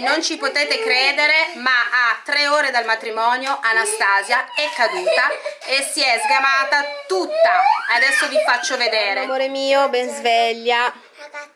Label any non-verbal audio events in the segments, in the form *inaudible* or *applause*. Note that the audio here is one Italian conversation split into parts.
Non ci potete credere, ma a tre ore dal matrimonio Anastasia è caduta e si è sgamata tutta. Adesso vi faccio vedere. Amore mio, ben sveglia.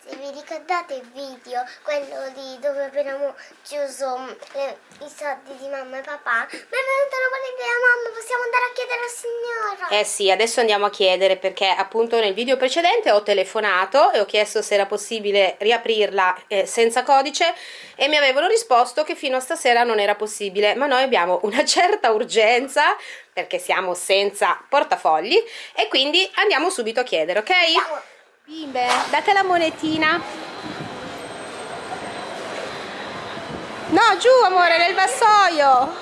Ragazzi, vi ricordate il video, quello di dove abbiamo chiuso mm, le- i soldi di mamma e papà? Mi è venuta una buona idea, mamma, possiamo andare a chiedere al signora. Eh sì, adesso andiamo a chiedere perché appunto nel video precedente ho telefonato e ho chiesto se era possibile riaprirla eh, senza codice e mi avevano risposto che fino a stasera non era possibile, ma noi abbiamo una *laughs* certa urgenza perché siamo senza portafogli e quindi andiamo subito a chiedere, ok? Bimbe, date la monetina. No, giù amore, nel vassoio.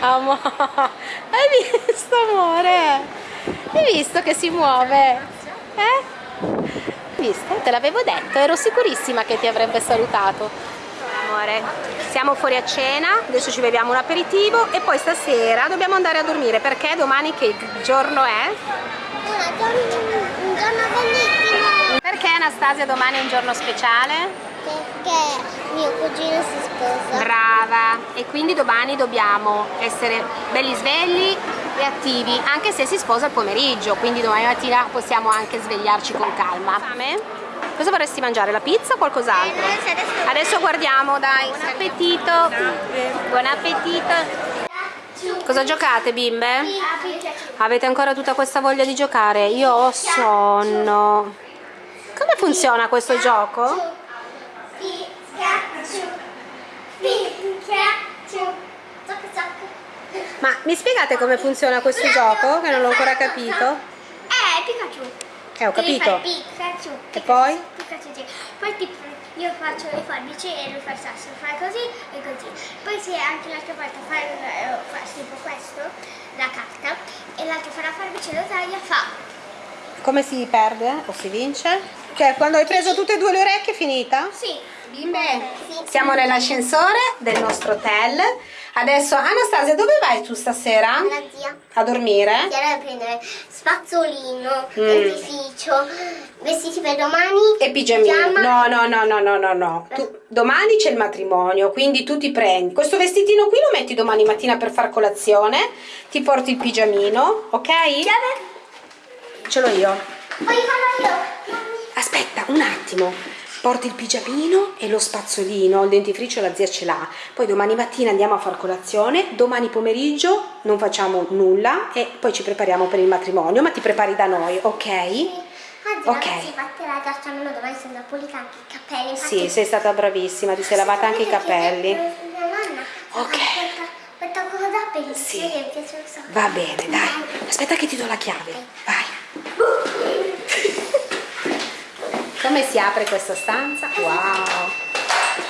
*laughs* Amore, hai visto amore? Hai visto che si muove? Eh? Hai visto? Te l'avevo detto, ero sicurissima che ti avrebbe salutato. Amore, siamo fuori a cena, adesso ci beviamo un aperitivo e poi stasera dobbiamo andare a dormire perché domani che giorno è? Un giorno bellissimo. Perché Anastasia domani è un giorno speciale? Perché mio cugino si sposa. Brava! E quindi domani dobbiamo essere belli svegli e attivi, anche se si sposa il pomeriggio, quindi domani mattina possiamo anche svegliarci con calma. Fame? Cosa vorresti mangiare? La pizza o qualcos'altro? Eh, adesso- Adesso guardiamo, dai. Buon appetito! Buon appetito! Cosa giocate bimbe? Avete ancora tutta questa voglia di giocare? Io ho sonno. Come funziona questo gioco? Ma mi spiegate come funziona questo gioco? Che non l'ho ancora capito. Eh, Pikachu. Eh, ho capito. fare Pikachu. E poi? Pikachu. Poi tipo, io faccio le forbici e lui fa il sasso, fai così e così. Poi se anche l'altra volta fa, il- fa tipo questo, la carta, e l'altro fa la forbice e lo taglia, fa. Come si perde o si vince? Cioè, quando hai preso tutte e due le orecchie è finita? Sì. Bimbe, siamo nell'ascensore del nostro hotel. Adesso, Anastasia, dove vai tu stasera? La zia. A dormire? Chiara deve prendere spazzolino, Mm. dentifricio, vestiti per domani. E pigiamino. pigiama. No, no, no, no, no, no, no. Tu- domani c'è il matrimonio, quindi tu ti prendi. Questo vestitino qui lo metti domani mattina per far colazione. Ti porti il pigiamino, ok? Chiave? Ce l'ho io. Poi farò io. Aspetta, un attimo. Porti il pigiamino e lo spazzolino, il dentifricio la zia ce l'ha. Poi domani mattina andiamo a far colazione, domani pomeriggio non facciamo nulla e poi ci prepariamo per il matrimonio, ma ti prepari da noi, ok? Oggi Ok. ragazzi fate la caccia almeno domani sono pulita anche i capelli. infatti- Sì, sei stata bravissima, ti sei lavata anche i capelli. Mia nonna Ok. questa, questa cosa bellissima Sì. che mi piace un sacco. Va bene, dai. Aspetta che ti do la chiave. Vai. Come si apre questa stanza? Wow.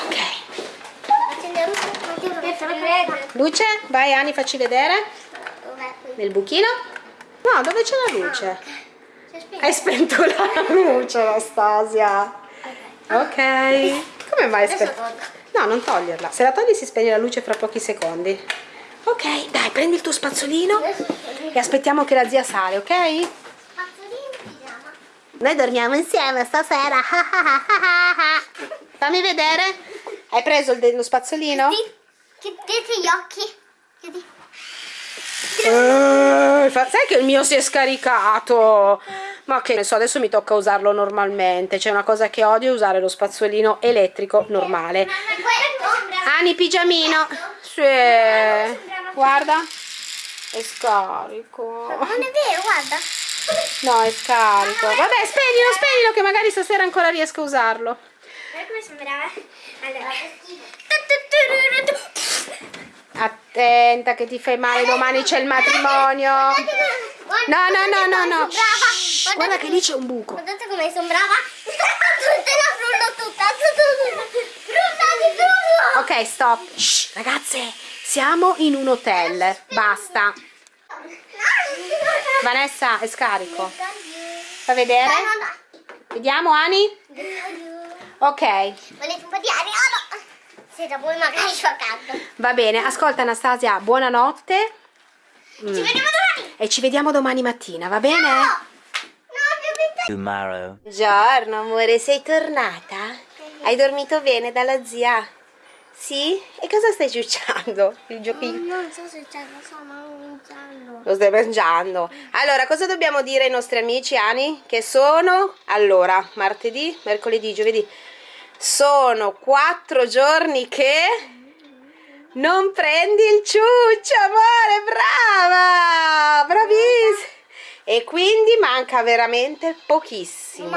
Ok. Luce? Vai Ani, facci vedere. Nel buchino? No, dove c'è la luce? Spento. Hai spento la *laughs* luce, Anastasia. Ok. Come mai spento? No, non toglierla. Se la togli si spegne la luce fra pochi secondi. Ok, dai, prendi il tuo spazzolino e aspettiamo che la zia sale, ok? Noi dormiamo insieme stasera. Fammi vedere. Hai preso il dello spazzolino? Sì. Chiudete gli occhi. Chiudi. Eh, sai che il mio si è scaricato? Ma che ne so, adesso mi tocca usarlo normalmente. C'è una cosa che odio è usare lo spazzolino elettrico normale. Ani, pigiamino. Sì. Guarda. È scarico. Non è vero, guarda. No, è scarico. Vabbè, spegnilo, spegnilo che magari stasera ancora riesco a usarlo. Guarda come sembrava. Allora. Attenta che ti fai male, domani c'è il matrimonio. No, no, no, no, no. Shh, Guarda che lì c'è un buco. Guardate come sembrava. Tutta la frullo tutta. Di frullo. Ok, stop. Shh, ragazze, siamo in un hotel. Basta. Vanessa, è scarico. Fa vedere? Vediamo, Ani? Ok, Volete un po' di aria? No. Se da voi magari fa caldo. va bene. Ascolta, Anastasia, buonanotte. Ci vediamo domani. E ci vediamo domani mattina, va bene? No, no, più Tomorrow. Buongiorno amore, sei tornata? Hai dormito bene dalla zia? Sì? E cosa stai ciucciando? Il giochino? Non so se c'è, lo sto mangiando. Lo stai mangiando. Allora, cosa dobbiamo dire ai nostri amici, Ani? Che sono? Allora, martedì, mercoledì, giovedì. Sono quattro giorni che non prendi il ciuccio, amore, brava! Bravissima! E quindi manca veramente pochissimo.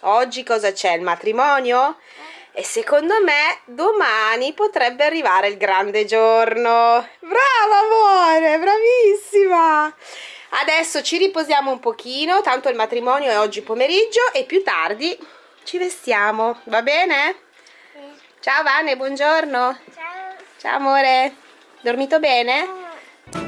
Oggi cosa c'è? Il matrimonio? E secondo me domani potrebbe arrivare il grande giorno. Brava amore, bravissima! Adesso ci riposiamo un pochino, tanto il matrimonio è oggi pomeriggio e più tardi ci vestiamo, va bene? Ciao Vane, buongiorno. Ciao. Ciao amore. Dormito bene?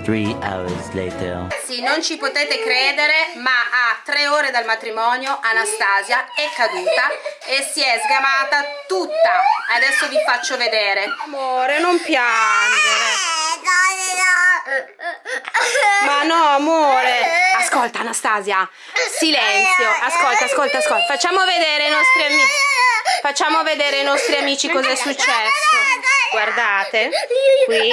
Three hours later. Sì, non ci potete credere, ma a tre ore dal matrimonio Anastasia è caduta e si è sgamata tutta. Adesso vi faccio vedere. Amore, non piangere. Ma no, amore. Ascolta, Anastasia. Silenzio. Ascolta, ascolta, ascolta. Facciamo vedere ai nostri amici. Facciamo vedere ai nostri amici cosa è successo. Guardate. Qui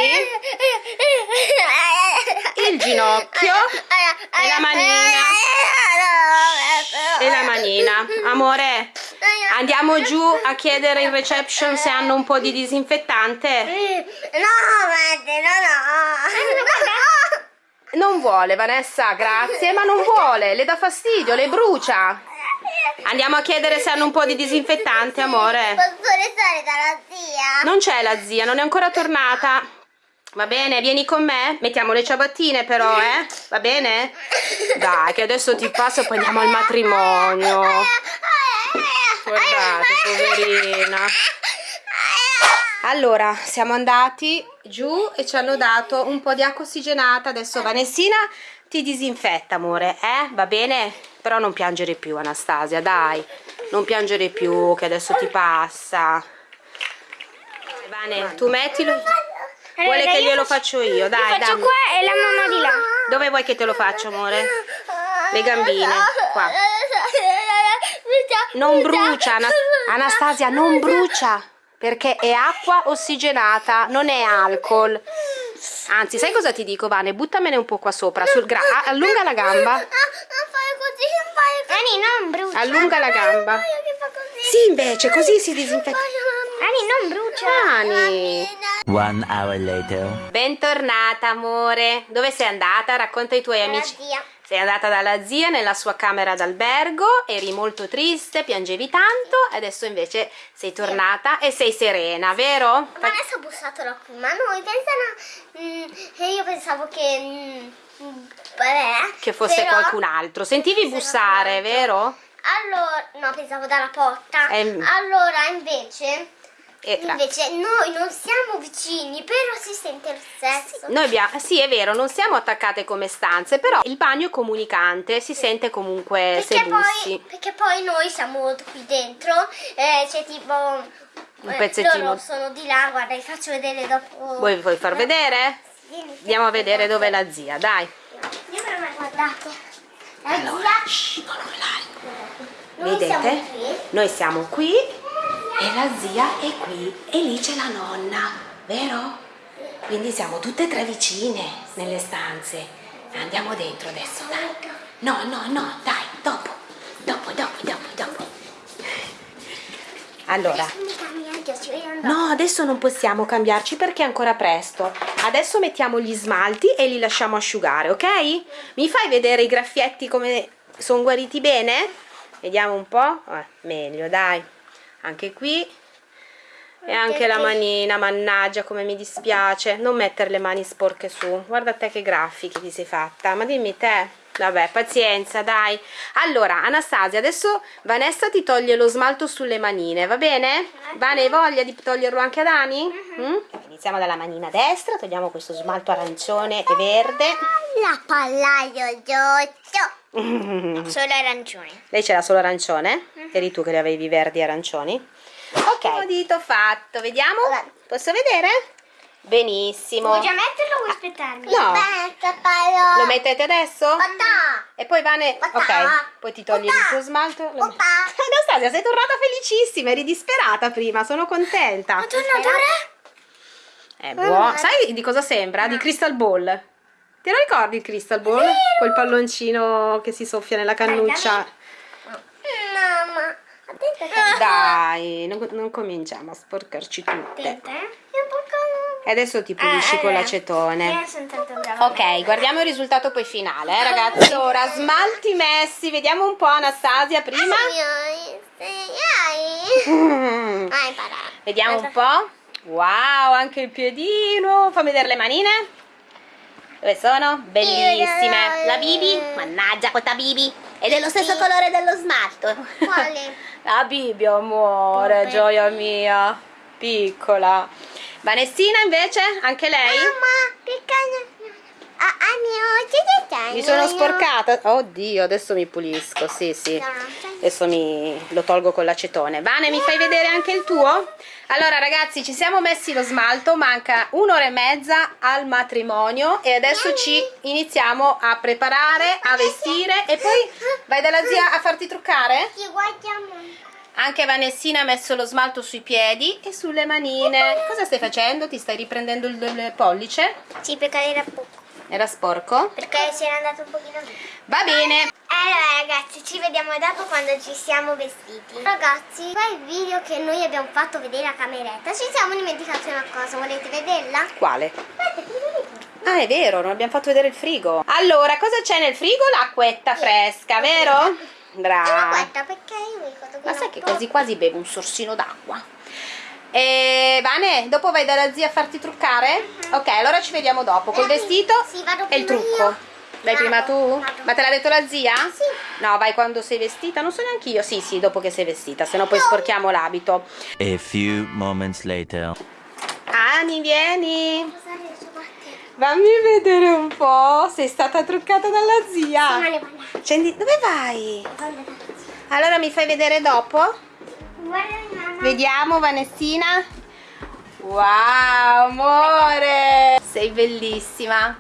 ginocchio e la manina. E la manina. Amore, andiamo giù a chiedere in reception se hanno un po' di disinfettante. No, no, no. Non vuole, Vanessa, grazie, ma non vuole, le dà fastidio, le brucia. Andiamo a chiedere se hanno un po' di disinfettante, amore. Posso restare dalla zia? Non c'è la zia, non è ancora tornata. Va bene, vieni con me? Mettiamo le ciabattine però, eh? Va bene? Dai, che adesso ti passo e poi andiamo al matrimonio. Guardate, poverina. Allora, siamo andati giù e ci hanno dato un po' di acqua ossigenata. Adesso Vanessina ti disinfetta, amore, eh? Va bene? Però non piangere più, Anastasia, dai. Non piangere più, che adesso ti passa. Vane, tu mettilo. Vuole Allora, che io glielo faccio- faccio io, dai, Faccio dammi. qua e la mamma di là. Dove vuoi che te lo faccio, amore? Le gambine, qua. Non brucia, Ana- Anastasia, non brucia, perché è acqua ossigenata, non è alcol. Anzi, sai cosa ti dico, Vane? Buttamene un po' qua sopra, sul gra- allunga la gamba. Non fai così, non fai così. Ani, non brucia. Allunga la gamba. Sì, invece, così si disinfetta. Ani, non brucia. Ani. One hour later. Bentornata, amore. Dove sei andata? Racconta ai tuoi amici. zia. Sei andata dalla zia nella sua camera d'albergo, eri molto triste, piangevi tanto, adesso invece sei tornata e sei serena, vero? Vanessa ha bussato la qui, ma noi pensano... mm, e io pensavo che... mm, vabbè. Che fosse però- qualcun altro. Sentivi bussare, altro. vero? Allora, no, pensavo dalla porta. Ehm. Allora, invece... E Invece noi non siamo vicini, però si sente lo stesso. Noi abbiamo, sì, è vero, non siamo attaccate come stanze, però il bagno è comunicante, si sente comunque Perché poi, perché poi noi siamo qui dentro, eh, c'è tipo... Un eh, pezzettino. Loro sono di là, guarda, vi faccio vedere dopo. Vuoi, vuoi far vedere? Vieni, Andiamo a vedere dov'è la zia, dai. Io per me guardate. La Allora, zia. shh, non urlare. Vedete? siamo. Noi siamo qui e la zia è qui e lì c'è la nonna, vero? Quindi siamo tutte e tre vicine nelle stanze. Andiamo dentro adesso, dai. No, no, no, dai, dopo. Dopo, dopo, dopo, dopo. Allora, no, adesso non possiamo cambiarci perché è ancora presto. Adesso mettiamo gli smalti e li lasciamo asciugare, ok? Mi fai vedere i graffietti come sono guariti bene? Vediamo un po'. Eh, meglio, dai. Anche qui. E anche la manina, mannaggia come mi dispiace. Non mettere le mani sporche su. Guarda te che graffi che ti sei fatta. Ma dimmi te. Vabbè, pazienza, dai. Allora, Anastasia, adesso Vanessa ti toglie lo smalto sulle manine, va bene? Vane, hai voglia di toglierlo anche ad Ani? Mm? Iniziamo dalla manina destra, togliamo questo smalto arancione e verde. La pallaio giotto. *laughs* Solo arancione. Lei c'era solo arancione? Eri tu che le avevi verdi e arancioni? Ok, dito fatto, vediamo. Posso vedere? Benissimo. Vuoi già metterlo o vuoi aspettarmi? No. Lo mettete adesso? Papà. E poi Vane, Papà. ok, poi ti togli il Papà. tuo smalto. Papà. *laughs* Anastasia, sei tornata felicissima, eri disperata prima, sono contenta. Tornatore? È buono. Sai di cosa sembra? Di Crystal Ball. Te lo ricordi il Crystal Ball? Quel palloncino che si soffia nella cannuccia. Mamma. Attenta. Dai, non, non cominciamo a sporcarci tutte. Attenta, eh. E adesso ti pulisci Eh, con allora. l'acetone. Ok, guardiamo il risultato poi finale, eh, ragazzi. Ora, smalti messi, vediamo un po' Anastasia prima. Mm. Ah. *laughs* Vediamo un po'. Wow, anche il piedino. Fammi vedere le manine. Dove sono? Bellissime. La Bibi? Mannaggia questa Bibi. È dello stesso colore dello smalto. Quale? *laughs* La Bibi, amore, gioia mia. Piccola. Vanessina invece? Anche lei? Mamma, che cagno. Ah, ah? Mi sono sporcata. Oddio, adesso mi pulisco. Sì, sì. Adesso mi lo tolgo con l'acetone. Vane, mi fai vedere anche il tuo? Allora, ragazzi, ci siamo messi lo smalto. Manca un'ora e mezza al matrimonio. E adesso ci iniziamo a preparare, a vestire. E poi vai dalla zia a farti truccare? Ci guardiamo. Anche Vanessina ha messo lo smalto sui piedi e sulle manine. Cosa stai facendo? Ti stai riprendendo il, il pollice? Sì, perché era poco. Era sporco? Perché si era andato un pochino via. Va bene. Allora ragazzi, ci vediamo dopo quando ci siamo vestiti. Ragazzi, qua il video che noi abbiamo fatto vedere a cameretta, ci siamo dimenticati una cosa, volete vederla? Quale? Ah, è vero, non abbiamo fatto vedere il frigo. Allora, cosa c'è nel frigo? L'acquetta fresca, vero? Brava. quetta perché io mi ricordo Ma sai che quasi quasi bevo un sorsino d'acqua. E Vane, dopo vai dalla zia a farti truccare? Ok, allora ci vediamo dopo col vestito sì, vado e il trucco. io. Vai Vado, prima tu? vado. Ma te l'ha detto la zia? Sì. No, vai quando sei vestita, non so neanche io. Sì, sì, dopo che sei vestita, se no poi sporchiamo l'abito. A few moments later. Ani, vieni. Cosa? Fammi vedere un po'. Sei stata truccata dalla zia. Accendi- Dove vai? Allora mi fai vedere dopo? Vediamo Vanessina. Wow, amore! Sei bellissima.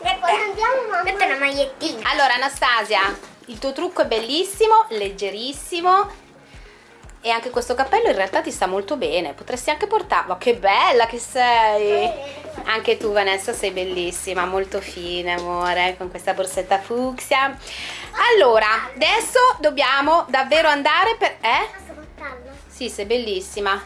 E poi andiamo una magliettina. Allora Anastasia, il tuo trucco è bellissimo, leggerissimo. E anche questo cappello in realtà ti sta molto bene. Potresti anche portarlo. Che bella che sei! Anche tu Vanessa sei bellissima, molto fine amore, con questa borsetta fucsia. Allora, adesso dobbiamo davvero andare per... Eh? Portarlo? Sì, sei bellissima.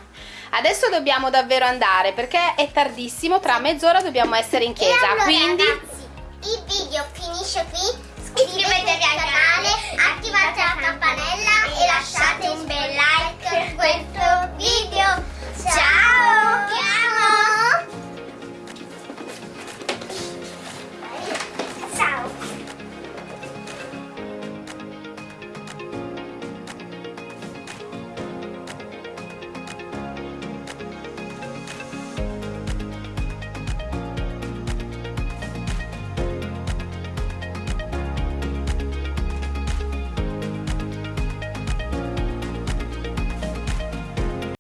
Adesso dobbiamo davvero andare perché è tardissimo, tra mezz'ora dobbiamo essere in chiesa. allora, Quindi ragazzi, il video finisce qui iscrivetevi al canale, attivate la campanella e lasciate un bel like per questo video. Ciao! Ciao!